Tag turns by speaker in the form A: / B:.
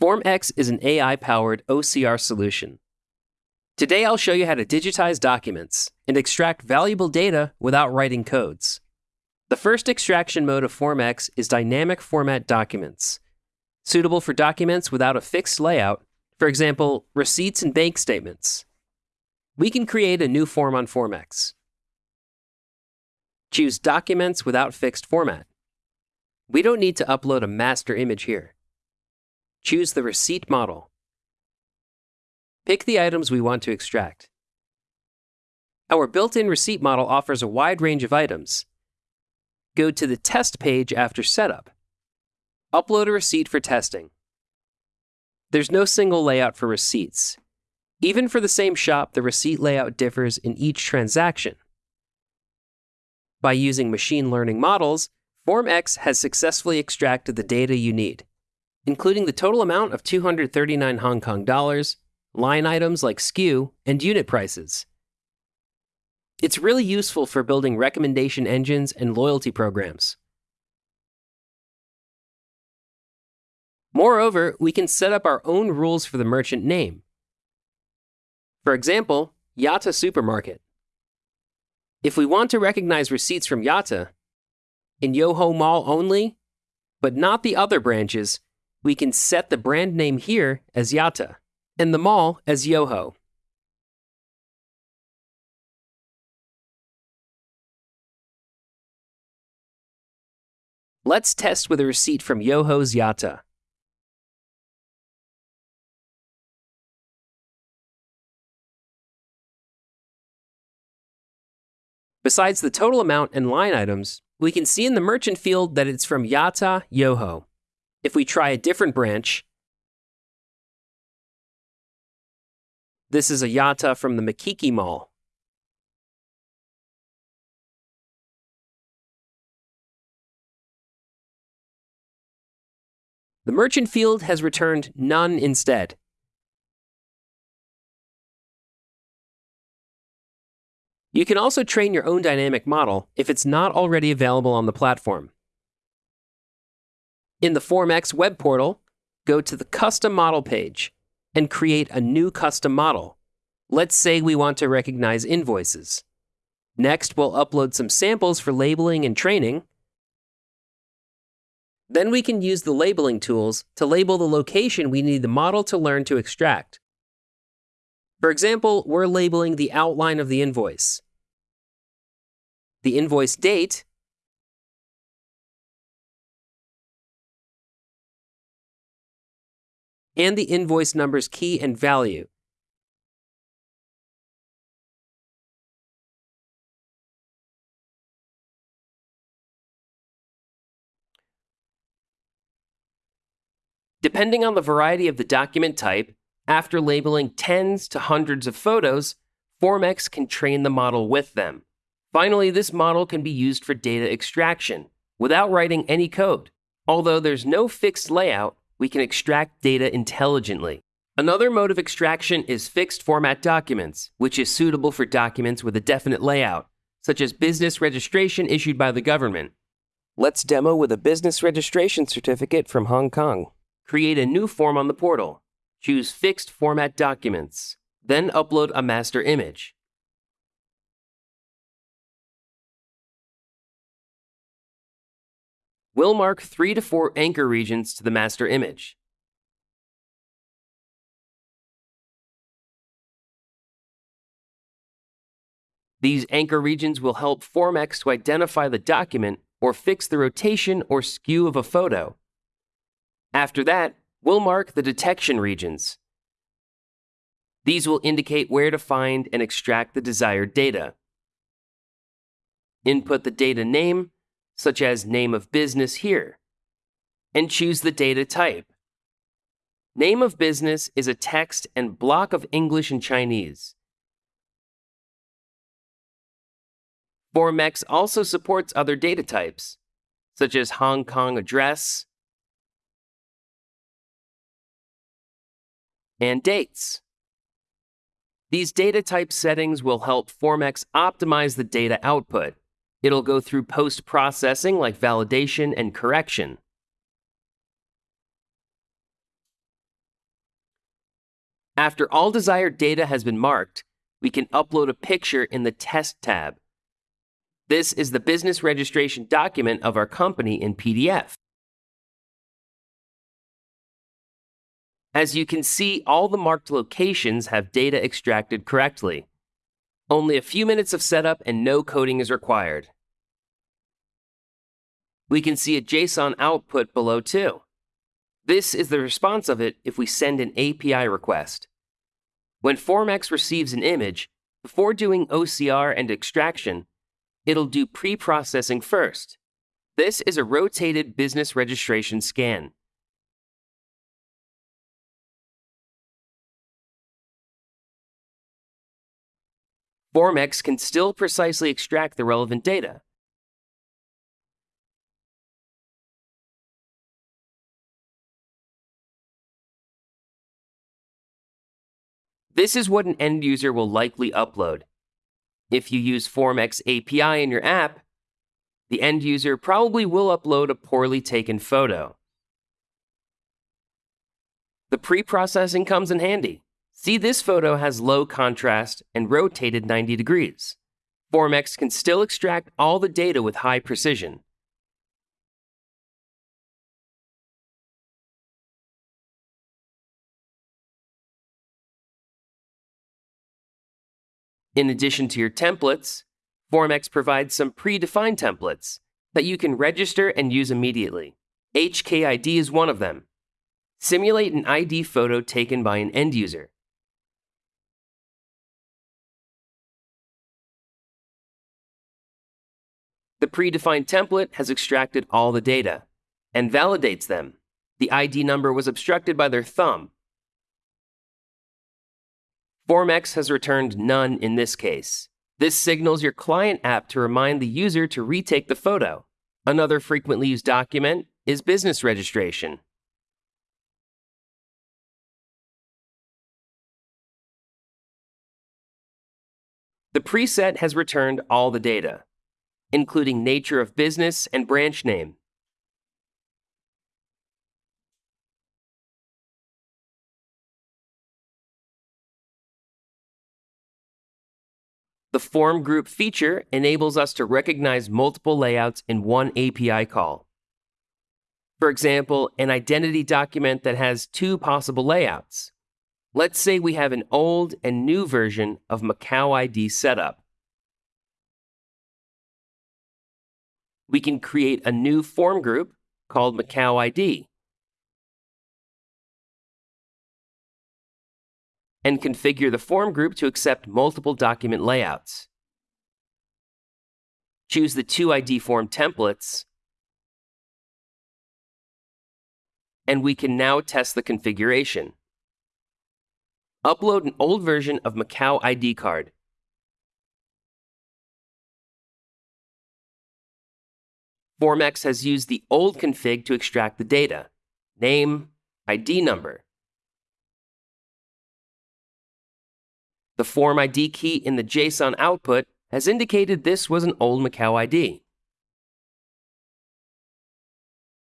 A: FormX is an AI powered OCR solution. Today, I'll show you how to digitize documents and extract valuable data without writing codes. The first extraction mode of FormX is dynamic format documents, suitable for documents without a fixed layout, for example, receipts and bank statements. We can create a new form on FormX. Choose Documents without fixed format. We don't need to upload a master image here. Choose the receipt model. Pick the items we want to extract. Our built-in receipt model offers a wide range of items. Go to the test page after setup. Upload a receipt for testing. There's no single layout for receipts. Even for the same shop, the receipt layout differs in each transaction. By using machine learning models, FormX has successfully extracted the data you need including the total amount of 239 Hong Kong dollars, line items like SKU, and unit prices. It's really useful for building recommendation engines and loyalty programs. Moreover, we can set up our own rules for the merchant name. For example, Yata Supermarket. If we want to recognize receipts from Yata, in Yoho Mall only, but not the other branches, we can set the brand name here as Yata and the mall as Yoho. Let's test with a receipt from Yoho's Yata. Besides the total amount and line items, we can see in the merchant field that it's from Yata Yoho. If we try a different branch, this is a Yata from the Mikiki Mall. The merchant field has returned none instead. You can also train your own dynamic model if it's not already available on the platform. In the FormX web portal, go to the Custom Model page and create a new custom model. Let's say we want to recognize invoices. Next, we'll upload some samples for labeling and training. Then we can use the labeling tools to label the location we need the model to learn to extract. For example, we're labeling the outline of the invoice. The invoice date and the invoice number's key and value. Depending on the variety of the document type, after labeling tens to hundreds of photos, FormX can train the model with them. Finally, this model can be used for data extraction without writing any code. Although there's no fixed layout, we can extract data intelligently. Another mode of extraction is fixed format documents, which is suitable for documents with a definite layout, such as business registration issued by the government. Let's demo with a business registration certificate from Hong Kong. Create a new form on the portal. Choose Fixed Format Documents. Then upload a master image. We'll mark three to four anchor regions to the master image. These anchor regions will help FormX to identify the document or fix the rotation or skew of a photo. After that, we'll mark the detection regions. These will indicate where to find and extract the desired data. Input the data name, such as name of business here, and choose the data type. Name of business is a text and block of English and Chinese. FormX also supports other data types, such as Hong Kong address and dates. These data type settings will help FormX optimize the data output It'll go through post processing like validation and correction. After all desired data has been marked, we can upload a picture in the Test tab. This is the business registration document of our company in PDF. As you can see, all the marked locations have data extracted correctly. Only a few minutes of setup and no coding is required. We can see a JSON output below too. This is the response of it if we send an API request. When FormX receives an image, before doing OCR and extraction, it'll do pre-processing first. This is a rotated business registration scan. FormX can still precisely extract the relevant data. This is what an end user will likely upload. If you use FormX API in your app, the end user probably will upload a poorly taken photo. The pre-processing comes in handy. See, this photo has low contrast and rotated 90 degrees. FormX can still extract all the data with high precision. In addition to your templates, FormX provides some predefined templates that you can register and use immediately. HKID is one of them. Simulate an ID photo taken by an end user. The predefined template has extracted all the data and validates them. The ID number was obstructed by their thumb. FormX has returned none in this case. This signals your client app to remind the user to retake the photo. Another frequently used document is business registration. The preset has returned all the data including nature of business and branch name. The form group feature enables us to recognize multiple layouts in one API call. For example, an identity document that has two possible layouts. Let's say we have an old and new version of Macau ID setup. We can create a new form group called Macau ID and configure the form group to accept multiple document layouts. Choose the two ID form templates, and we can now test the configuration. Upload an old version of Macau ID card FormX has used the old config to extract the data name, ID number. The form ID key in the JSON output has indicated this was an old Macau ID.